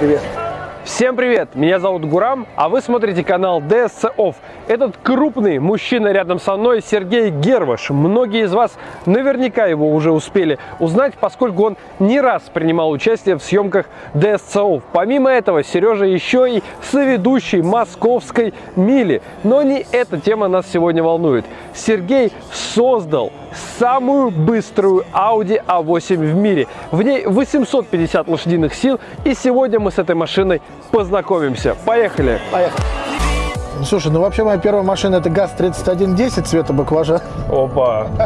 Привет. Всем привет! Меня зовут Гурам, а вы смотрите канал DSC Off. Этот крупный мужчина рядом со мной Сергей Герваш. Многие из вас наверняка его уже успели узнать, поскольку он не раз принимал участие в съемках DSC Off. Помимо этого, Сережа еще и соведущий московской мили. Но не эта тема нас сегодня волнует. Сергей создал самую быструю Audi A8 в мире. В ней 850 лошадиных сил, и сегодня мы с этой машиной познакомимся. Поехали! Поехали. Ну, слушай, ну вообще моя первая машина это ГАЗ-3110 цвета баклажа. Опа!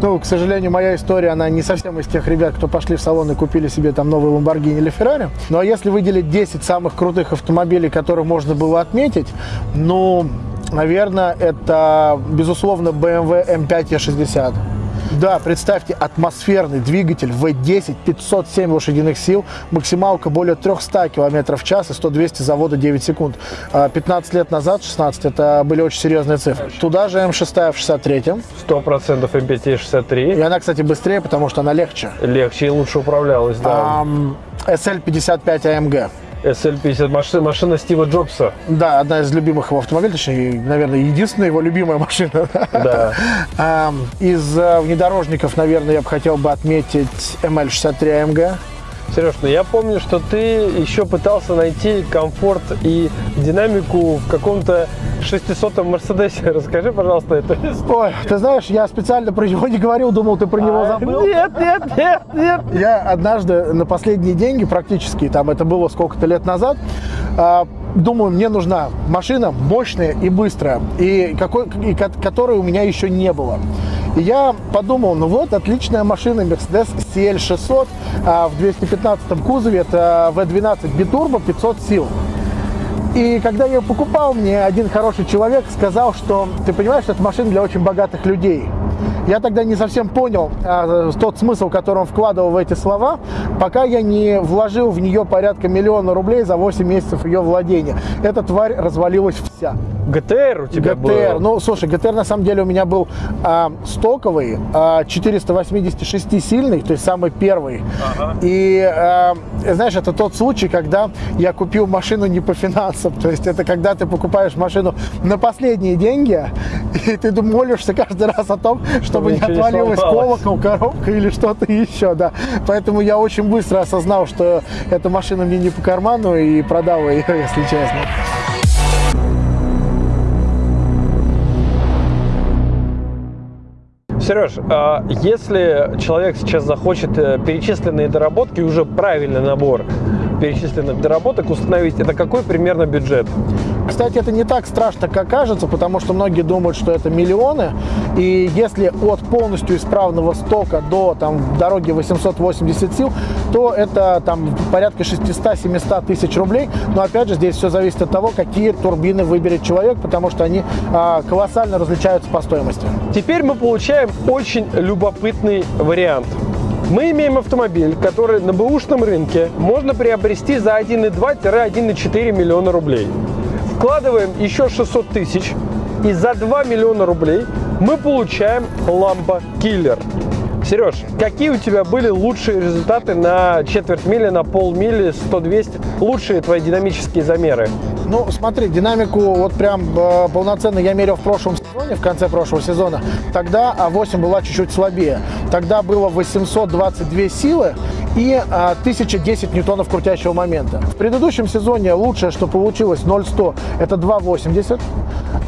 Ну, к сожалению, моя история, она не совсем из тех ребят, кто пошли в салон и купили себе там новый Lamborghini или Ferrari. Ну, а если выделить 10 самых крутых автомобилей, которые можно было отметить, ну, наверное, это, безусловно, BMW M5 E60. Да, представьте, атмосферный двигатель V10, 507 лошадиных сил, максималка более 300 км в час и 100-200 завода 9 секунд. 15 лет назад, 16, это были очень серьезные цифры. Туда же М6 в 63-м. 100% M5 63. И она, кстати, быстрее, потому что она легче. Легче и лучше управлялась, да. SL55 AMG. SL50, машина, машина Стива Джобса. Да, одна из любимых его автомобилей, точнее, наверное, единственная его любимая машина. Да. Из э, внедорожников, наверное, я бы хотел бы отметить ML63 AMG. Сереж, ну я помню, что ты еще пытался найти комфорт и динамику в каком-то 600-м Мерседесе. Расскажи, пожалуйста, это. Ой, ты знаешь, я специально про него не говорил, думал, ты про него А, забыл. Нет, нет, нет, нет. Я однажды на последние деньги, практически, там это было сколько-то лет назад, а, думаю, мне нужна машина мощная и быстрая, и, какой, и ко- которой у меня еще не было. Я подумал, ну вот, отличная машина Mercedes CL600 а, в 215 кузове, это V12 битурбо 500 сил. И когда я ее покупал, мне один хороший человек сказал, что ты понимаешь, что это машина для очень богатых людей. Я тогда не совсем понял а, тот смысл, который он вкладывал в эти слова, пока я не вложил в нее порядка миллиона рублей за 8 месяцев ее владения. Эта тварь развалилась вся. ГТР у тебя ГТР. был? Ну, слушай, ГТР на самом деле у меня был а, стоковый, а, 486-сильный, то есть самый первый. И, а, знаешь, это тот случай, когда я купил машину не по финансам. То есть это когда ты покупаешь машину на последние деньги, и ты молишься каждый раз о том, чтобы не ничего не отвалилась колокол, коробка или что-то еще, да. Поэтому я очень быстро осознал, что эта машина мне не по карману и продал ее, если честно. Сереж, а если человек сейчас захочет э, перечисленные доработки, уже правильный набор перечисленных доработок установить, это какой примерно бюджет? Кстати, это не так страшно, как кажется, потому что многие думают, что это миллионы. И если от полностью исправного стока до там, дороги 880 сил, то это там порядка 600-700 тысяч рублей. Но опять же, здесь все зависит от того, какие турбины выберет человек, потому что они а, колоссально различаются по стоимости. Теперь мы получаем очень любопытный вариант. Мы имеем автомобиль, который на бэушном рынке можно приобрести за 1,2-1,4 миллиона рублей. Вкладываем еще 600 тысяч, и за 2 миллиона рублей мы получаем Lambo Killer. Сереж, какие у тебя были лучшие результаты на четверть мили, на полмили, 100-200? Лучшие твои динамические замеры? Ну, смотри, динамику вот прям э, полноценно я мерил в прошлом сезоне, в конце прошлого сезона. Тогда А8 была чуть-чуть слабее. Тогда было 822 силы и а, 1010 ньютонов крутящего момента. В предыдущем сезоне лучшее, что получилось 0,100, это 2,80.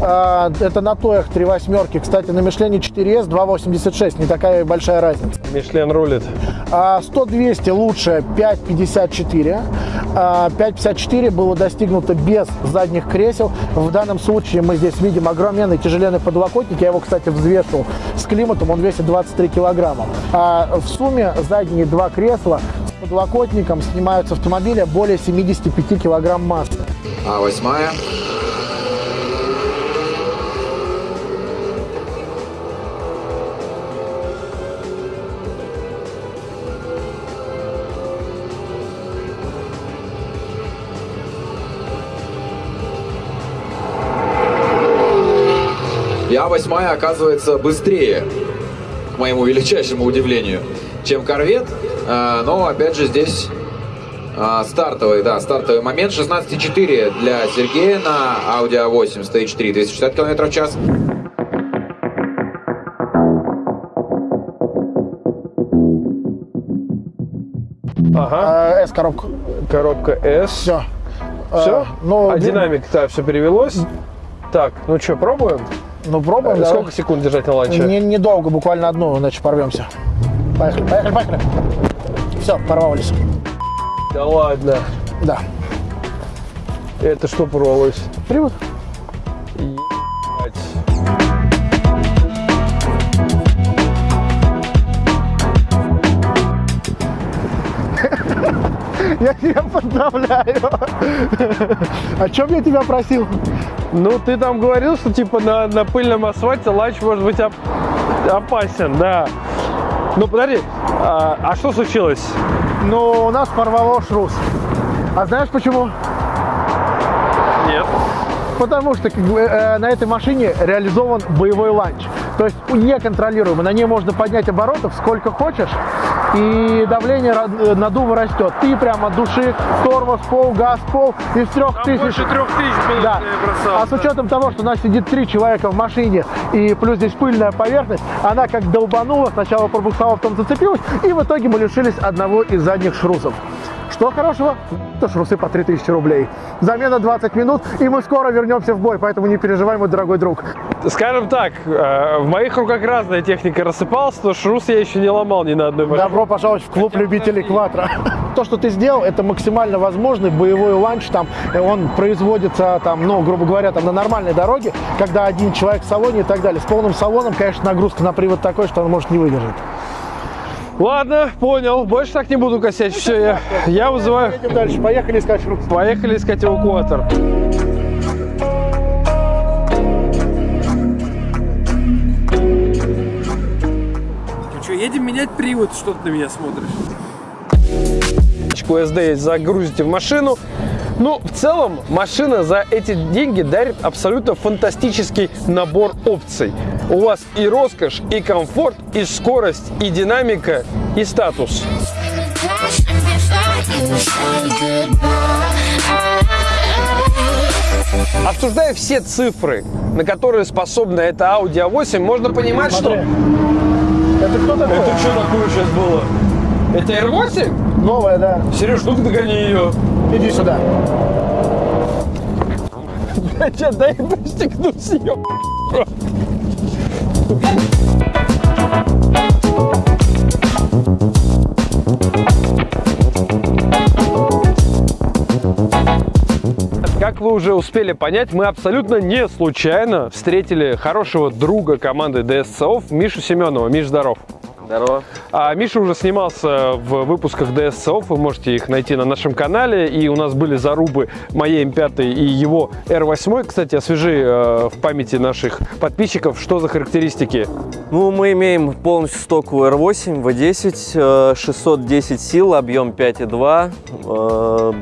А, это на Тоях 3 восьмерки. Кстати, на Мишлене 4S 2,86. Не такая большая разница. Мишлен рулит. А 100-200 лучше 5,54. А 5,54 было достигнуто без задних кресел. В данном случае мы здесь видим огроменный тяжеленный подлокотник. Я его, кстати, взвешивал с климатом. Он весит 23 килограмма. А в сумме задние два кресла с подлокотником снимают с автомобиля более 75 килограмм массы. А восьмая. И А8 оказывается быстрее, к моему величайшему удивлению, чем корвет. А, Но опять же здесь А, стартовый, да, стартовый момент. 16,4 для Сергея на Audi A8 Stage 3, 260 км в час. Ага, Э, S-коробку. коробка S. Все. Все? ну, а ди- динамик, да, все перевелось. Так, ну что, пробуем? Ну, пробуем, да. Сколько секунд держать на ланче? Не- Недолго, буквально одну, иначе порвемся. Поехали, поехали, поехали. Все, порвались. Да ладно. Да. Это что порвалось? Привод. Я тебя поздравляю. О чем я тебя просил? Ну, ты там говорил, что типа на, на пыльном асфальте ланч может быть оп- опасен, да. Ну, подожди, а, а что случилось? Ну, у нас порвало шрус. А знаешь почему? Нет. Потому что как бы, э, на этой машине реализован боевой ланч. То есть неконтролируемо. На ней можно поднять оборотов сколько хочешь, и давление э, надува растет. Ты прям от души тормоз, пол, газ, пол из трех тысяч. трех тысяч было, Да. А с учетом того, что у нас сидит три человека в машине, и плюс здесь пыльная поверхность, она как долбанула, сначала пробуксовала, потом зацепилась, и в итоге мы лишились одного из задних шрусов. Что хорошего? То шрусы по 3000 рублей. Замена 20 минут, и мы скоро вернемся в бой, поэтому не переживай, мой дорогой друг. Скажем так, э, в моих руках разная техника рассыпалась, но шрус я еще не ломал ни на одной машине. Добро пожаловать в клуб любителей квадро. То, что ты сделал, это максимально возможный боевой ланч. Там, э, он производится, там, ну, грубо говоря, там, на нормальной дороге, когда один человек в салоне и так далее. С полным салоном, конечно, нагрузка на привод такой, что он может не выдержать. Ладно, понял, больше так не буду косячить. Все, я, я вызываю... Едем дальше. Поехали искать шрус. Поехали искать эвакуатор. Ну что, едем менять привод, что ты на меня смотришь? QSD загрузите в машину. Ну, в целом, машина за эти деньги дарит абсолютно фантастический набор опций. У вас и роскошь, и комфорт, и скорость, и динамика, и статус. Обсуждая все цифры, на которые способна эта Audi A8, можно понимать, Смотри. что... Это кто такой? Это что такое сейчас было? Это R8? Новая, да. Сереж, ну-ка догони ее. Иди сюда. Хотя дай пристегнусь ее. Как вы уже успели понять, мы абсолютно не случайно встретили хорошего друга команды DSCOF Мишу Семенова. Миш, здоров. Здорово. А Миша уже снимался в выпусках DSCOF, вы можете их найти на нашем канале. И у нас были зарубы моей М5 и его R8. Кстати, освежи э, в памяти наших подписчиков, что за характеристики. Ну, мы имеем полностью стоковую R8, V10, э, 610 сил, объем 5,2. Э,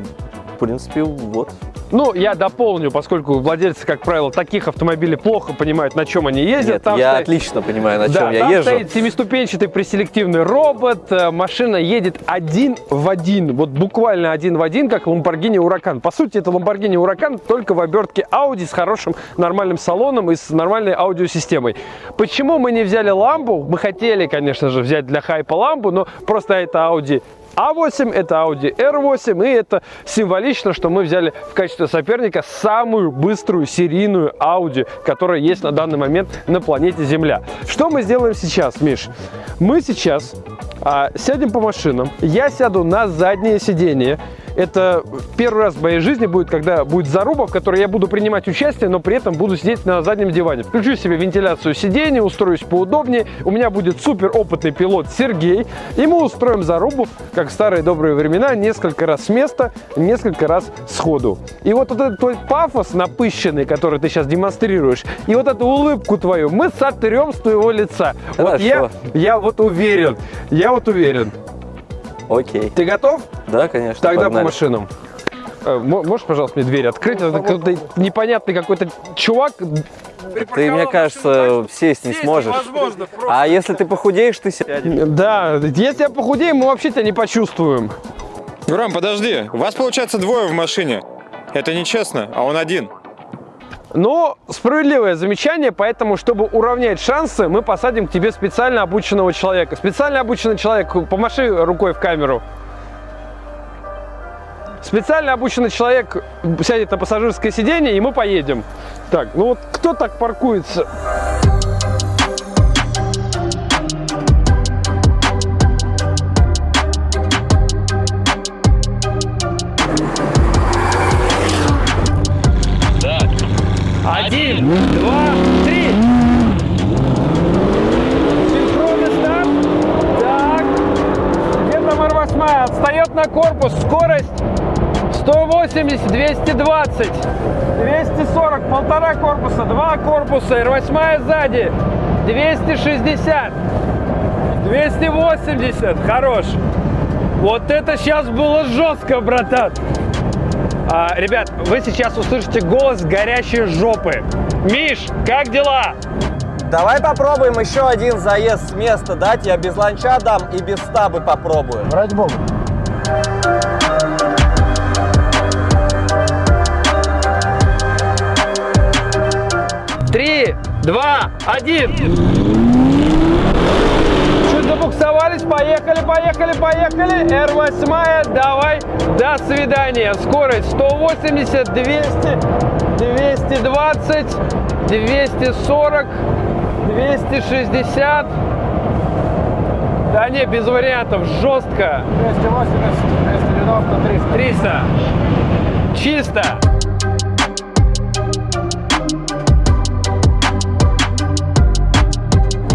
В принципе, вот. Ну, я дополню, поскольку владельцы, как правило, таких автомобилей плохо понимают, на чем они ездят. Нет, Там я стоит- отлично понимаю, на чем да, я там езжу. стоит семиступенчатый преселективный робот, э, машина едет один в один, вот буквально один в один, как Lamborghini Huracan. По сути, это Lamborghini Huracan только в обертке Audi с хорошим нормальным салоном и с нормальной аудиосистемой. Почему мы не взяли ламбу? Мы хотели, конечно же, взять для хайпа ламбу, но просто это Audi а8, это Audi R8, и это символично, что мы взяли в качестве соперника самую быструю серийную Audi, которая есть на данный момент на планете Земля. Что мы сделаем сейчас, Миш? Мы сейчас а, сядем по машинам, я сяду на заднее сиденье, это первый раз в моей жизни будет, когда будет заруба, в которой я буду принимать участие, но при этом буду сидеть на заднем диване. Включу себе вентиляцию сидений, устроюсь поудобнее. У меня будет супер опытный пилот Сергей. И мы устроим зарубу, как в старые добрые времена, несколько раз с места, несколько раз сходу. И вот, вот этот твой пафос напыщенный, который ты сейчас демонстрируешь, и вот эту улыбку твою мы сотрем с твоего лица. Вот я, Хорошо. я вот уверен, я вот уверен. Окей. Ты готов? Да, конечно, Тогда погнали. по машинам. Э, мо- Можешь, пожалуйста, мне дверь открыть? Это какой-то непонятный какой-то чувак. Ты, мне кажется, сесть не сможешь. Возможно, просто. А если ты похудеешь, ты сядешь. Да, если я похудею, мы вообще тебя не почувствуем. Гурам, подожди. Вас, получается, двое в машине. Это нечестно, а он один. Но справедливое замечание, поэтому, чтобы уравнять шансы, мы посадим к тебе специально обученного человека. Специально обученный человек, помаши рукой в камеру. Специально обученный человек сядет на пассажирское сиденье, и мы поедем. Так, ну вот кто так паркуется? Один, два, три. Синхронный старт. Так. Где там R8? Отстает на корпус. Скорость 180, 220, 240, полтора корпуса, два корпуса, R8 сзади, 260, 280, хорош. Вот это сейчас было жестко, братан. А, ребят, вы сейчас услышите голос горящей жопы. Миш, как дела? Давай попробуем еще один заезд с места дать. Я без ланча дам и без стабы попробую. Ради бога. Два, один. Чуть забуксовались, поехали, поехали, поехали. R8, давай, до свидания. Скорость 180, 200, 220, 240, 260. Да не, без вариантов, жестко. 280, 290, 300. 300. Чисто.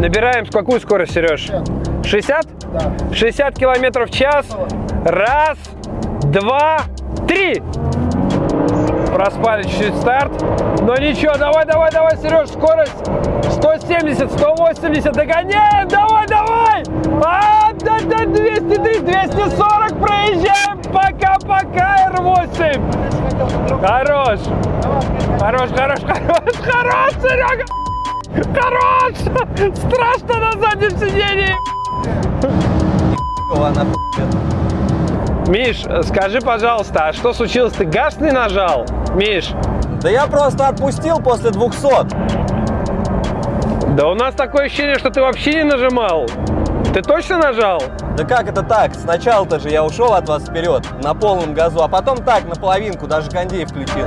Набираем с какую скорость, Сереж? 60? Да. 60 километров в час. Раз, два, три. Проспали чуть-чуть старт. Но ничего, давай, давай, давай, Сереж, скорость 170, 180, догоняем, давай, давай. А, да, да, 203, 240, проезжаем. Пока-пока, R8. Хорош. Хорош, хорош, хорош, хорош, Серега. Хорош. Страшно на заднем сиденье. Она Миш, скажи, пожалуйста, а что случилось? Ты газ не нажал? Миш, Да я просто отпустил после 200. да у нас такое ощущение, что ты вообще не нажимал. Ты точно нажал? Да как это так? Сначала-то же я ушел от вас вперед на полном газу, а потом так, на половинку, даже кондей включил.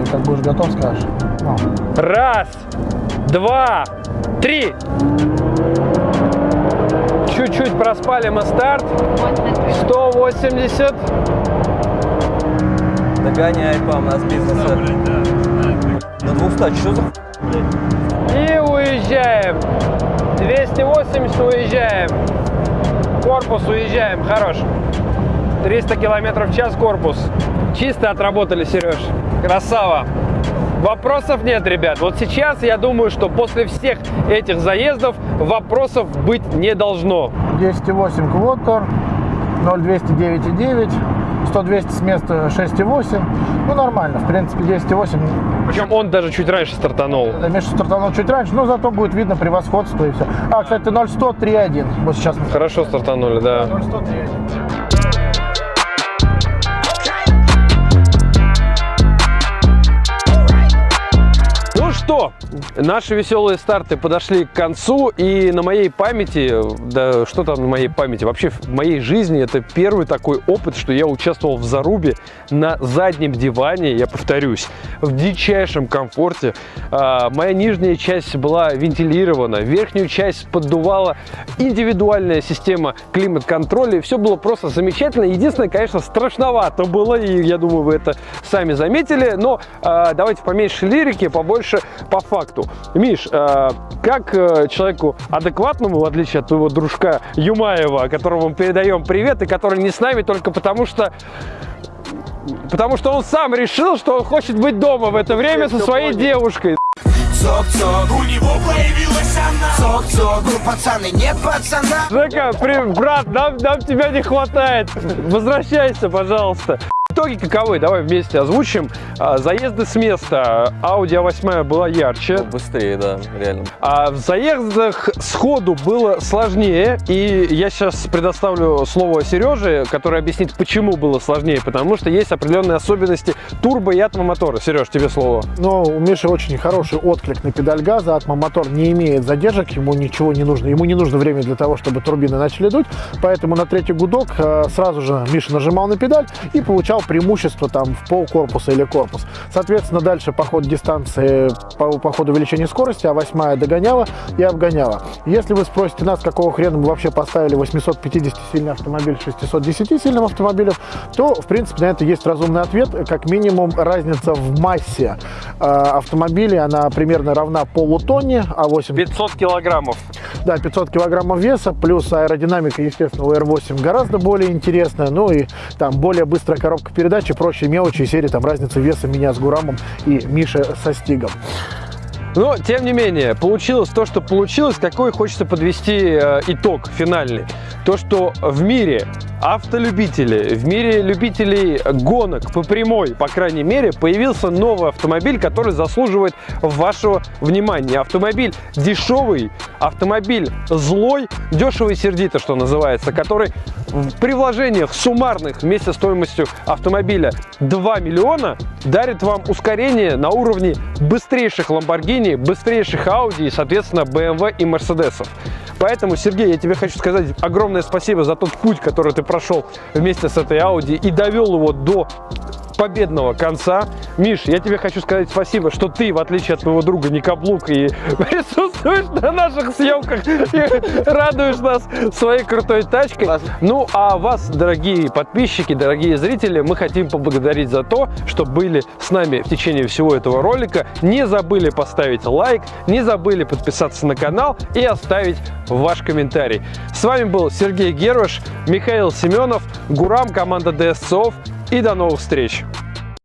Командует, как будешь готов, скажешь. Ну. Раз, два, три. Чуть-чуть проспали мы старт. 180. Догоняй, пам, нас бизнеса. На 200, что за И уезжаем. 280 уезжаем. Корпус уезжаем. Хорош. 300 километров в час корпус. Чисто отработали, Сереж. Красава. Вопросов нет, ребят. Вот сейчас я думаю, что после всех этих заездов вопросов быть не должно. 208 квотор, 0209,9, 100-200 с места 6,8. Ну, нормально, в принципе, 208. Причем он даже чуть раньше стартанул. Миша стартанул чуть раньше, но зато будет видно превосходство и все. А, кстати, 0,100, 3,1. Вот сейчас. Хорошо стартанули, да. 0,100, 3,1. Что, наши веселые старты подошли к концу, и на моей памяти, да что там на моей памяти, вообще в моей жизни это первый такой опыт, что я участвовал в зарубе на заднем диване, я повторюсь, в дичайшем комфорте. А, моя нижняя часть была вентилирована, верхнюю часть поддувала индивидуальная система климат-контроля, и все было просто замечательно. Единственное, конечно, страшновато было, и я думаю, вы это сами заметили, но а, давайте поменьше лирики, побольше по факту. Миш, а, как э, человеку адекватному, в отличие от твоего дружка Юмаева, которому мы передаем привет, и который не с нами только потому, что Потому что он сам решил, что он хочет быть дома в это время со своей девушкой. Цок-цок, у него появилась она Цок-цок, у пацаны нет пацана Жека, при- брат, нам, нам тебя не хватает. Возвращайся, пожалуйста. Итоги каковы? Давай вместе озвучим. А, Заезды с места. Audi A8 была ярче. Ну, быстрее, да, реально. А в заездах сходу было сложнее, и я сейчас предоставлю слово Сереже, который объяснит, почему было сложнее, потому что есть определенные особенности турбо и атмомотора. Сереж, тебе слово. Но у Миши очень хороший отклик на педаль газа. Атмомотор не имеет задержек, ему ничего не нужно. Ему не нужно время для того, чтобы турбины начали дуть. Поэтому на третий гудок э, сразу же Миша нажимал на педаль и получал преимущество там в пол корпуса или корпус. Соответственно, дальше по ходу дистанции, по, по ходу увеличения скорости, а восьмая догоняла и обгоняла. Если вы спросите нас, какого хрена мы вообще поставили 850-сильный автомобиль 610-сильным автомобилем, то, в принципе, на это есть разумный ответ. Как минимум, разница в массе э, автомобиля, она примерно равна полутонне, а 8 500 килограммов. да, 500 килограммов веса, плюс аэродинамика, естественно, у R8 гораздо более интересная, ну и там более быстрая коробка передач и прочие мелочи серии, там разница веса меня с Гурамом и Миши со Стигом. Но, тем не менее, получилось то, что получилось. Какой хочется подвести э, итог финальный? То, что в мире автолюбителей, в мире любителей гонок по прямой, по крайней мере, появился новый автомобиль, который заслуживает вашего внимания. Автомобиль дешевый, автомобиль злой, дешевый сердито, что называется, который при вложениях суммарных вместе с стоимостью автомобиля 2 миллиона дарит вам ускорение на уровне быстрейших Lamborghini, быстрейших Audi и, соответственно, BMW и Mercedes. Поэтому, Сергей, я тебе хочу сказать огромное спасибо за тот путь, который ты прошел вместе с этой Audi и довел его до победного конца. Миш, я тебе хочу сказать спасибо, что ты, в отличие от твоего друга Никаблук, и присутствуешь на наших съемках и радуешь нас своей крутой тачкой. Ну, а вас, дорогие подписчики, дорогие зрители, мы хотим поблагодарить за то, что были с нами в течение всего этого ролика. Не забыли поставить лайк, не забыли подписаться на канал и оставить ваш комментарий. С вами был Сергей Герваш, Михаил Семенов, Гурам, команда DSCOF и до новых встреч!